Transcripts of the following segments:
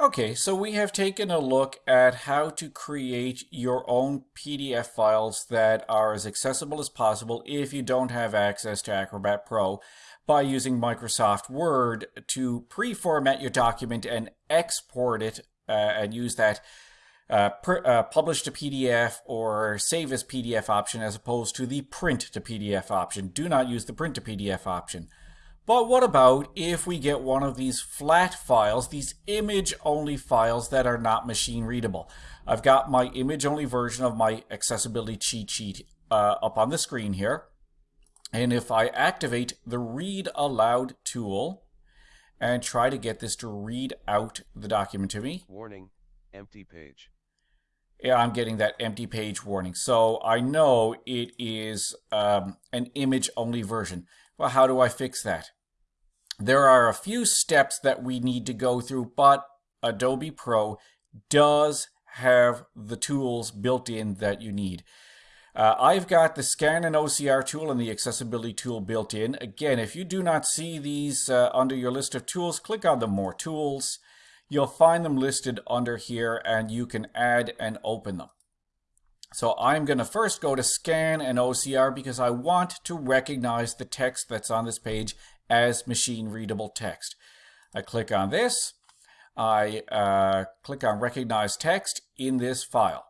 Okay, so we have taken a look at how to create your own PDF files that are as accessible as possible if you don't have access to Acrobat Pro by using Microsoft Word to pre-format your document and export it uh, and use that uh, uh, publish to PDF or save as PDF option as opposed to the print to PDF option. Do not use the print to PDF option. But what about if we get one of these flat files, these image-only files that are not machine readable? I've got my image-only version of my accessibility cheat sheet uh, up on the screen here. And if I activate the read aloud tool and try to get this to read out the document to me. Warning, empty page. Yeah, I'm getting that empty page warning. So I know it is um, an image-only version. Well, how do I fix that? There are a few steps that we need to go through, but Adobe Pro does have the tools built in that you need. Uh, I've got the scan and OCR tool and the accessibility tool built in. Again, if you do not see these uh, under your list of tools, click on the more tools. You'll find them listed under here and you can add and open them. So I'm going to first go to scan and OCR because I want to recognize the text that's on this page as machine readable text. I click on this. I uh, click on recognize text in this file.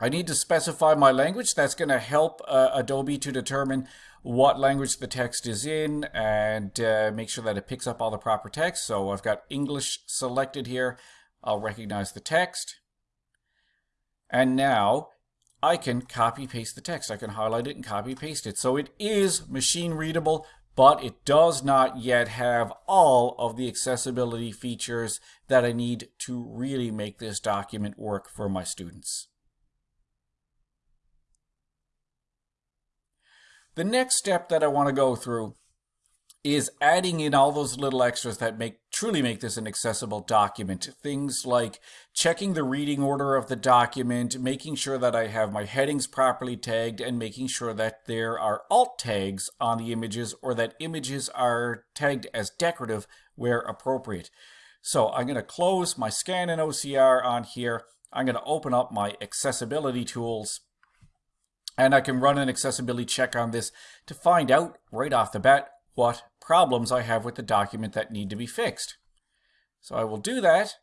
I need to specify my language. That's going to help uh, Adobe to determine what language the text is in and uh, make sure that it picks up all the proper text. So I've got English selected here. I'll recognize the text. And now I can copy paste the text. I can highlight it and copy paste it. So it is machine readable, but it does not yet have all of the accessibility features that I need to really make this document work for my students. The next step that I want to go through is adding in all those little extras that make truly make this an accessible document. Things like checking the reading order of the document, making sure that I have my headings properly tagged, and making sure that there are alt tags on the images or that images are tagged as decorative where appropriate. So I'm going to close my scan and OCR on here. I'm going to open up my accessibility tools and I can run an accessibility check on this to find out right off the bat what problems I have with the document that need to be fixed. So I will do that.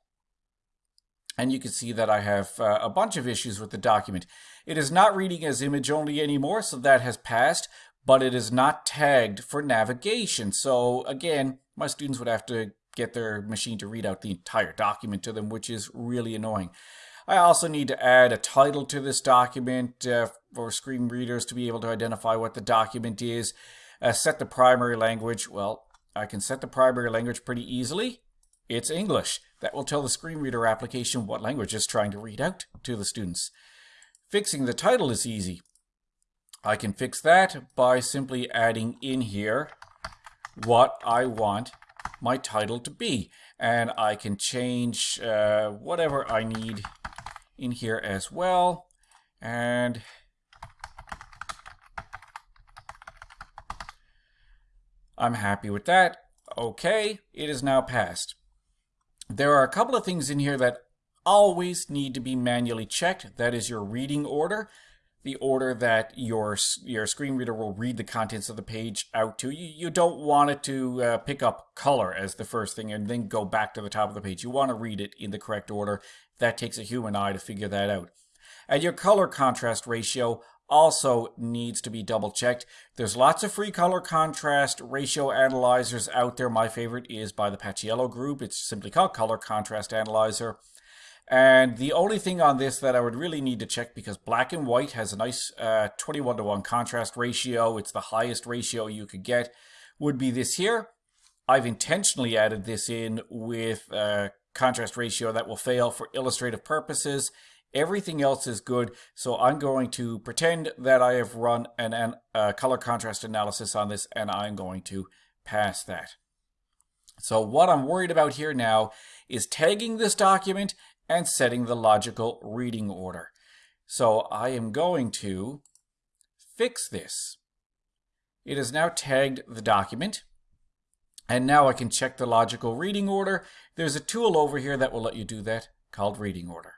And you can see that I have uh, a bunch of issues with the document. It is not reading as image only anymore, so that has passed, but it is not tagged for navigation. So again, my students would have to get their machine to read out the entire document to them, which is really annoying. I also need to add a title to this document uh, for screen readers to be able to identify what the document is. Uh, set the primary language. Well, I can set the primary language pretty easily. It's English. That will tell the screen reader application what language it's trying to read out to the students. Fixing the title is easy. I can fix that by simply adding in here what I want my title to be. And I can change uh, whatever I need in here as well. And I'm happy with that. Okay, it is now passed. There are a couple of things in here that always need to be manually checked. That is your reading order, the order that your your screen reader will read the contents of the page out to you. You don't want it to uh, pick up color as the first thing and then go back to the top of the page. You want to read it in the correct order. That takes a human eye to figure that out. And your color contrast ratio also needs to be double checked. There's lots of free color contrast ratio analyzers out there. My favorite is by the Paciello group. It's simply called Color Contrast Analyzer. And the only thing on this that I would really need to check because black and white has a nice uh, 21 to 1 contrast ratio, it's the highest ratio you could get, would be this here. I've intentionally added this in with a contrast ratio that will fail for illustrative purposes. Everything else is good, so I'm going to pretend that I have run an, an uh, color contrast analysis on this, and I'm going to pass that. So what I'm worried about here now is tagging this document and setting the logical reading order. So I am going to fix this. It has now tagged the document. And now I can check the logical reading order. There's a tool over here that will let you do that called reading order.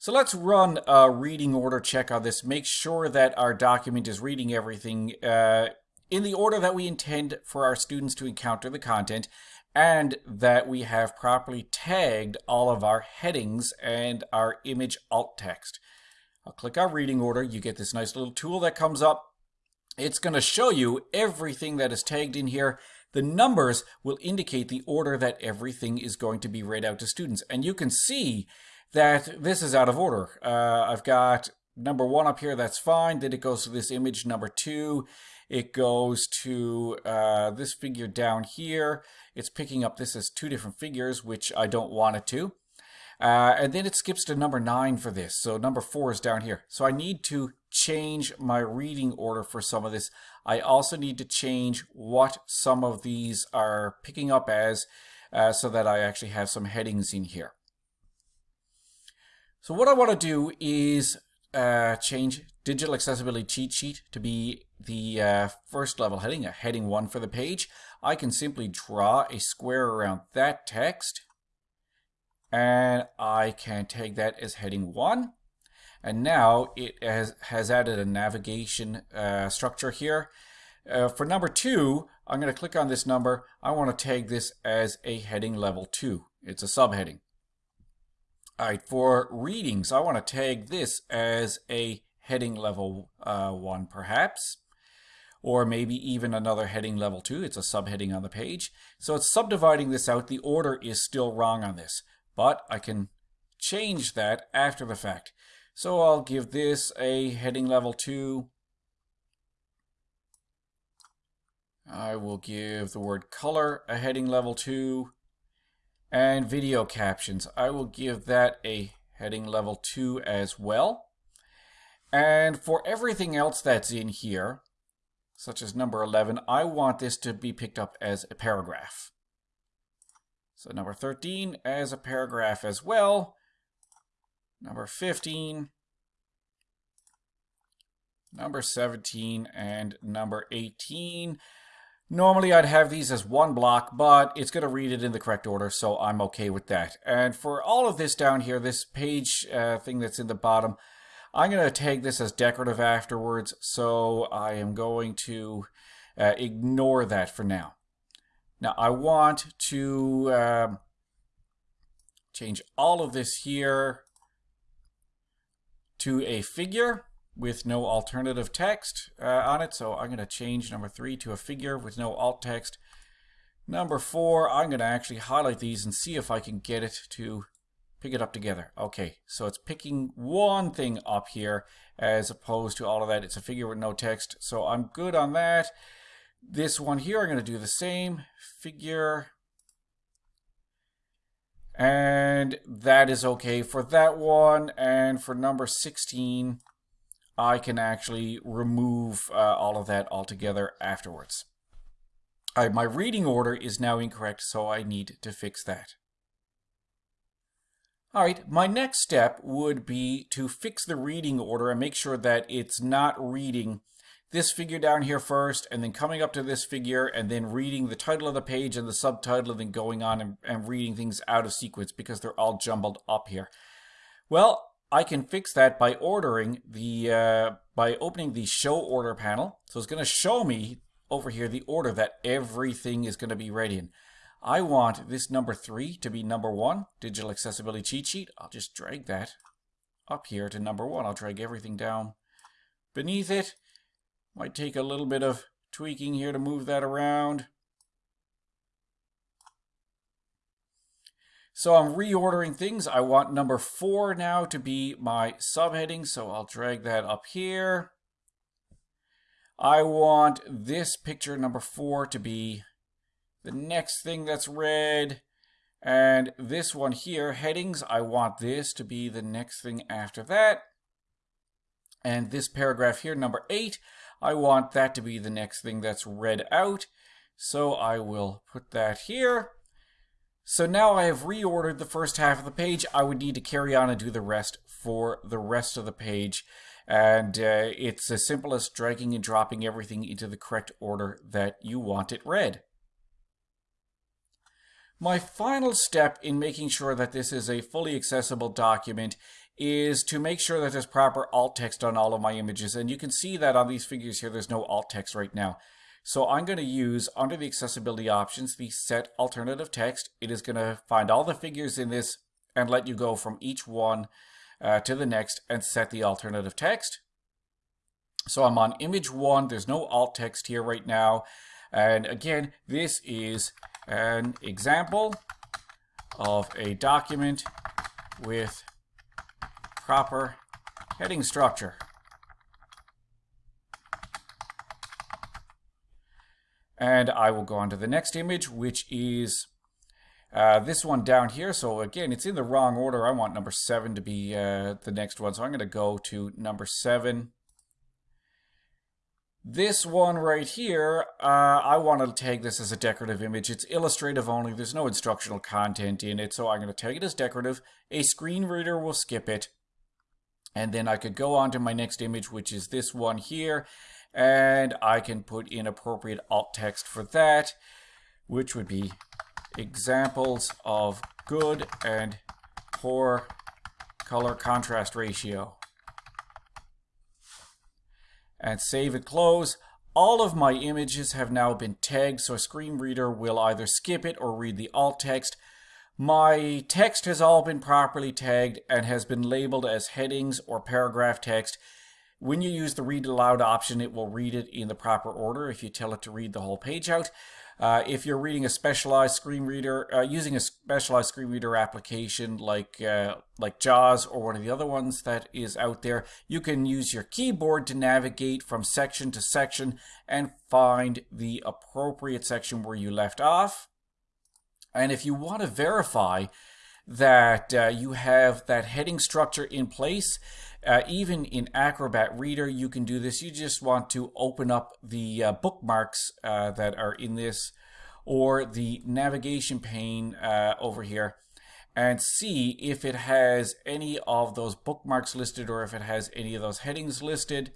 So let's run a reading order check on this. Make sure that our document is reading everything uh, in the order that we intend for our students to encounter the content and that we have properly tagged all of our headings and our image alt text. I'll click our reading order. You get this nice little tool that comes up. It's going to show you everything that is tagged in here. The numbers will indicate the order that everything is going to be read out to students. And you can see that this is out of order. Uh, I've got number one up here, that's fine. Then it goes to this image number two. It goes to uh, this figure down here. It's picking up this as two different figures, which I don't want it to. Uh, and then it skips to number nine for this. So number four is down here. So I need to change my reading order for some of this. I also need to change what some of these are picking up as uh, so that I actually have some headings in here. So what I want to do is uh, change digital accessibility cheat sheet to be the uh, first level heading, a heading one for the page. I can simply draw a square around that text and I can tag that as heading one. And now it has, has added a navigation uh, structure here. Uh, for number two, I'm going to click on this number. I want to tag this as a heading level two. It's a subheading. All right, for readings, I want to tag this as a heading level uh, 1 perhaps, or maybe even another heading level 2. It's a subheading on the page. So it's subdividing this out. The order is still wrong on this, but I can change that after the fact. So I'll give this a heading level 2. I will give the word color a heading level 2 and video captions. I will give that a heading level 2 as well. And for everything else that's in here, such as number 11, I want this to be picked up as a paragraph. So number 13 as a paragraph as well. Number 15, number 17, and number 18. Normally I'd have these as one block, but it's going to read it in the correct order, so I'm okay with that. And for all of this down here, this page uh, thing that's in the bottom, I'm going to tag this as decorative afterwards, so I am going to uh, ignore that for now. Now I want to um, change all of this here to a figure with no alternative text uh, on it. So I'm going to change number three to a figure with no alt text. Number four, I'm going to actually highlight these and see if I can get it to pick it up together. Okay, so it's picking one thing up here as opposed to all of that. It's a figure with no text, so I'm good on that. This one here, I'm going to do the same. Figure. And that is okay for that one. And for number 16, I can actually remove uh, all of that altogether afterwards. Right, my reading order is now incorrect, so I need to fix that. All right, my next step would be to fix the reading order and make sure that it's not reading this figure down here first, and then coming up to this figure, and then reading the title of the page and the subtitle, and then going on and, and reading things out of sequence because they're all jumbled up here. Well, I can fix that by ordering the, uh, by opening the show order panel. So it's going to show me over here the order that everything is going to be read in. I want this number three to be number one, digital accessibility cheat sheet. I'll just drag that up here to number one. I'll drag everything down beneath it. Might take a little bit of tweaking here to move that around. So I'm reordering things. I want number four now to be my subheading, so I'll drag that up here. I want this picture number four to be the next thing that's read. And this one here, headings, I want this to be the next thing after that. And this paragraph here, number eight, I want that to be the next thing that's read out. So I will put that here. So now I have reordered the first half of the page. I would need to carry on and do the rest for the rest of the page. And uh, it's as simple as dragging and dropping everything into the correct order that you want it read. My final step in making sure that this is a fully accessible document is to make sure that there's proper alt text on all of my images. And you can see that on these figures here, there's no alt text right now. So I'm going to use, under the accessibility options, the set alternative text. It is going to find all the figures in this and let you go from each one uh, to the next and set the alternative text. So I'm on image one. There's no alt text here right now. And again, this is an example of a document with proper heading structure. And I will go on to the next image, which is uh, this one down here. So again, it's in the wrong order. I want number seven to be uh, the next one. So I'm going to go to number seven. This one right here, uh, I want to tag this as a decorative image. It's illustrative only. There's no instructional content in it. So I'm going to tag it as decorative. A screen reader will skip it. And then I could go on to my next image, which is this one here and I can put in appropriate alt text for that, which would be examples of good and poor color contrast ratio. And save and close. All of my images have now been tagged, so a screen reader will either skip it or read the alt text. My text has all been properly tagged and has been labeled as headings or paragraph text when you use the read aloud option, it will read it in the proper order if you tell it to read the whole page out. Uh, if you're reading a specialized screen reader, uh, using a specialized screen reader application like uh, like JAWS or one of the other ones that is out there, you can use your keyboard to navigate from section to section and find the appropriate section where you left off. And if you want to verify that uh, you have that heading structure in place, uh, even in Acrobat Reader, you can do this. You just want to open up the uh, bookmarks uh, that are in this or the navigation pane uh, over here and see if it has any of those bookmarks listed or if it has any of those headings listed.